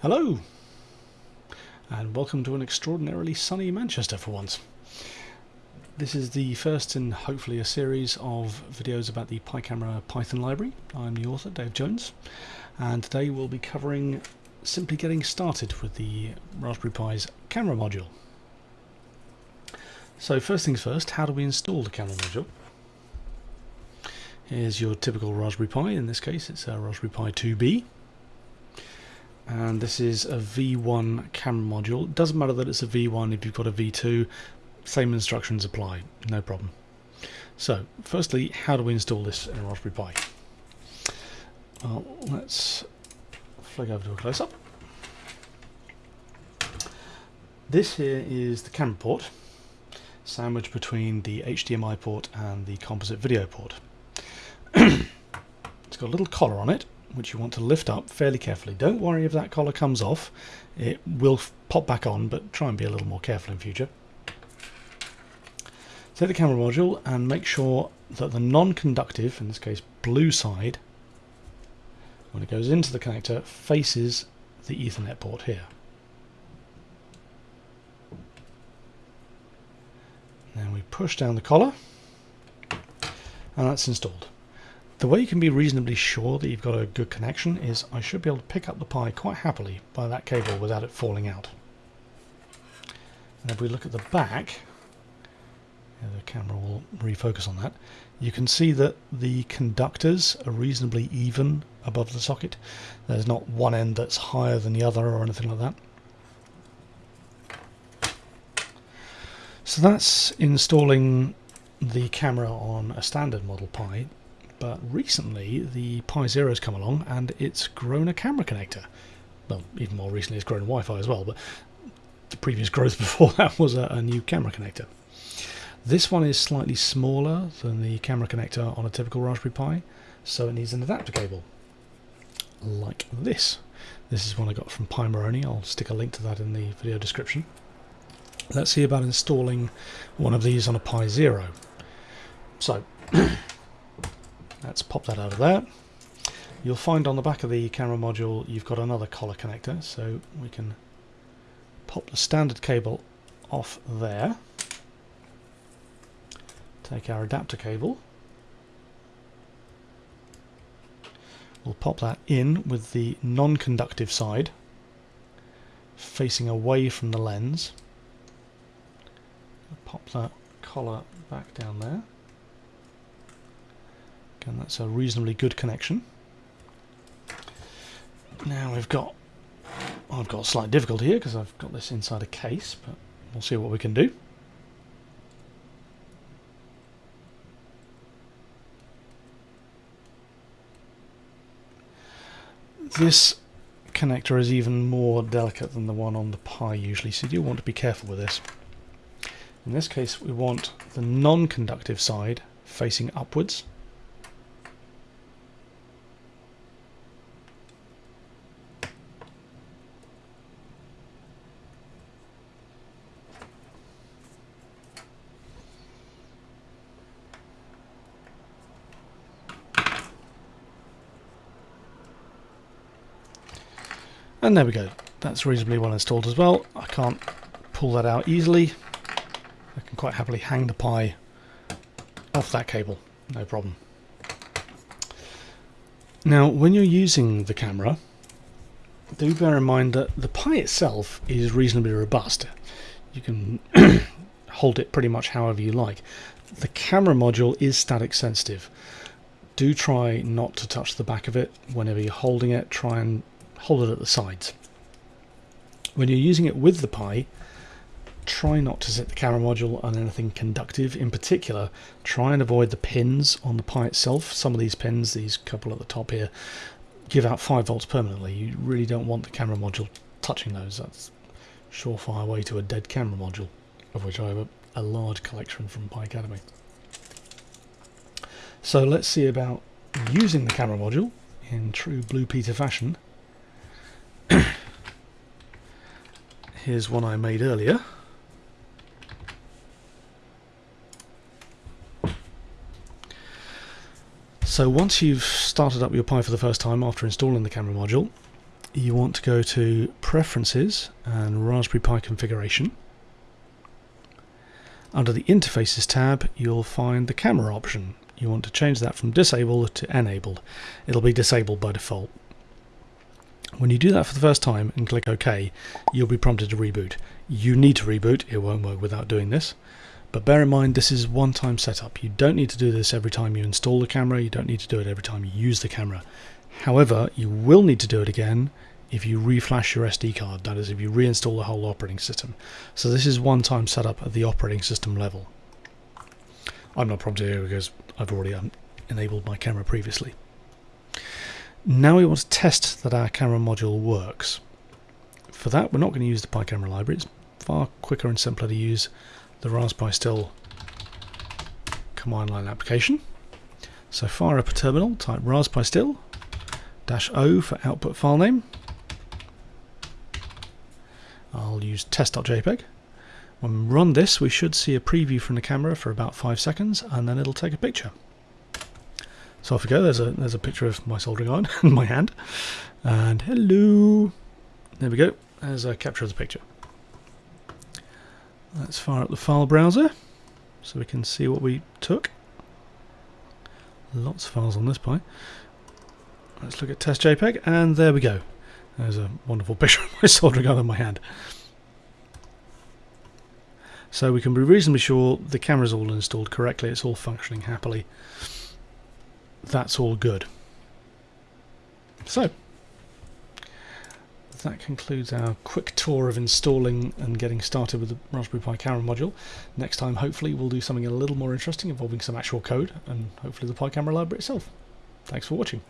Hello, and welcome to an extraordinarily sunny Manchester for once. This is the first in hopefully a series of videos about the PiCamera Python library. I'm the author, Dave Jones, and today we'll be covering simply getting started with the Raspberry Pi's camera module. So first things first, how do we install the camera module? Here's your typical Raspberry Pi, in this case it's a Raspberry Pi 2B and this is a V1 camera module. It doesn't matter that it's a V1 if you've got a V2, same instructions apply, no problem. So, firstly, how do we install this in a Raspberry Pi? Well, let's flick over to a close-up. This here is the camera port, sandwiched between the HDMI port and the composite video port. it's got a little collar on it, which you want to lift up fairly carefully. Don't worry if that collar comes off. It will pop back on, but try and be a little more careful in future. Take the camera module and make sure that the non-conductive, in this case blue side, when it goes into the connector, faces the Ethernet port here. Then we push down the collar and that's installed. The way you can be reasonably sure that you've got a good connection is I should be able to pick up the Pi quite happily by that cable without it falling out. And if we look at the back, the camera will refocus on that, you can see that the conductors are reasonably even above the socket. There's not one end that's higher than the other or anything like that. So that's installing the camera on a standard model Pi but recently the Pi Zero has come along and it's grown a camera connector. Well, even more recently it's grown Wi-Fi as well, but the previous growth before that was a, a new camera connector. This one is slightly smaller than the camera connector on a typical Raspberry Pi, so it needs an adapter cable, like this. This is one I got from Pimoroni. I'll stick a link to that in the video description. Let's see about installing one of these on a Pi Zero. So, Let's pop that out of there. You'll find on the back of the camera module you've got another collar connector, so we can pop the standard cable off there. Take our adapter cable. We'll pop that in with the non-conductive side facing away from the lens. Pop that collar back down there and that's a reasonably good connection. Now we've got, I've got a slight difficulty here because I've got this inside a case, but we'll see what we can do. This connector is even more delicate than the one on the Pi usually, so you do want to be careful with this. In this case we want the non-conductive side facing upwards And there we go. That's reasonably well installed as well. I can't pull that out easily. I can quite happily hang the Pi off that cable, no problem. Now, when you're using the camera, do bear in mind that the Pi itself is reasonably robust. You can hold it pretty much however you like. The camera module is static sensitive. Do try not to touch the back of it whenever you're holding it. Try and hold it at the sides. When you're using it with the Pi, try not to set the camera module on anything conductive. In particular, try and avoid the pins on the Pi itself. Some of these pins, these couple at the top here, give out 5 volts permanently. You really don't want the camera module touching those. That's surefire way to a dead camera module, of which I have a, a large collection from Picademy. So let's see about using the camera module in true Blue Peter fashion Here's one I made earlier. So once you've started up your Pi for the first time after installing the camera module, you want to go to Preferences and Raspberry Pi Configuration. Under the Interfaces tab, you'll find the camera option. You want to change that from disabled to enabled. It'll be disabled by default. When you do that for the first time and click OK, you'll be prompted to reboot. You need to reboot, it won't work without doing this. But bear in mind this is one time setup. You don't need to do this every time you install the camera, you don't need to do it every time you use the camera. However, you will need to do it again if you reflash your SD card, that is if you reinstall the whole operating system. So this is one time setup at the operating system level. I'm not prompted here because I've already um, enabled my camera previously. Now we want to test that our camera module works. For that we're not going to use the PiCamera library, it's far quicker and simpler to use the raspistill command line application. So fire up a terminal, type raspistill dash O for output file name. I'll use test.jpg. When we run this, we should see a preview from the camera for about five seconds, and then it'll take a picture. So off we go. There's a there's a picture of my soldering iron in my hand, and hello. There we go. There's a capture of the picture. Let's fire up the file browser so we can see what we took. Lots of files on this Pi. Let's look at test JPEG, and there we go. There's a wonderful picture of my soldering iron in my hand. So we can be reasonably sure the camera's all installed correctly, it's all functioning happily. That's all good. So, that concludes our quick tour of installing and getting started with the Raspberry Pi camera module. Next time, hopefully, we'll do something a little more interesting involving some actual code and hopefully the Pi camera library itself. Thanks for watching.